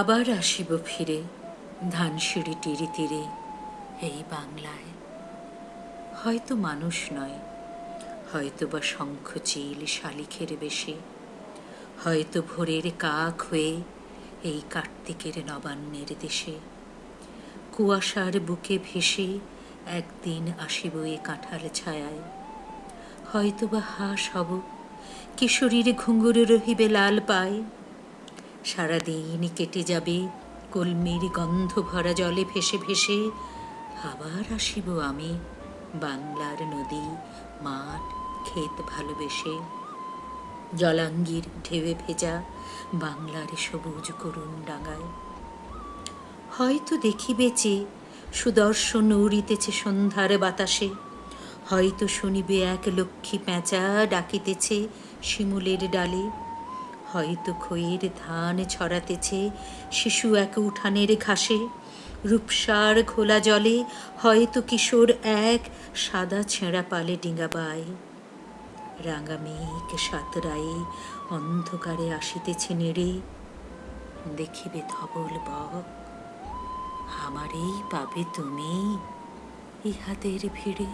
আবার আসিব ফিরে, ধানসিঁড়ি তীরে তীরে এই বাংলায়। হয়তো মানুষ নয় হয়তো বা শঙ্খ চিল শালিখের বেশে, হয়তো ভোরের কাক হয়ে এই কার্তিকের নবান্নের দেশে। কুয়াশার বুকে ভেসে একদিন আসিব এ কাঁঠাল ছায়ায়। হয়তো বা হাঁস হব, কিশোরীর ঘুঙুর রহিবে লাল পায় সারাদিন কেটে যাবে, কলমির গন্ধ ভরা জলে ভেসে ভেসে। আবার আসিব আমি, বাংলার নদী, মাঠ, ক্ষেত ভালোবেসে। জলাঙ্গির ঢেউয়ে ভেজা বাংলার সবুজ করুণ ডাঙায়। হয়তো দেখিবে যে সুদর্শন উড়িতেছে সন্ধ্যার বাতাসে। হয়তো শুনিবে এক লক্ষ্মী প্যাঁচা ডাকিতেছে শিমুলের ডালে। হয়তো খইয়ের ধান ছড়াতেছে, শিশু এক উঠানের ঘাসে। রূপসার খোলা জলে হয়তো কিশোর এক সাদা ছেঁড়া পালে ডিঙাবায় রাঙা মেঘ সাতরায়ে, অন্ধকারে আসিতেছে নেড়ে। দেখিবে ধবল বক, আমারেই পাবে তুমি ইহাদের ভিড়ে।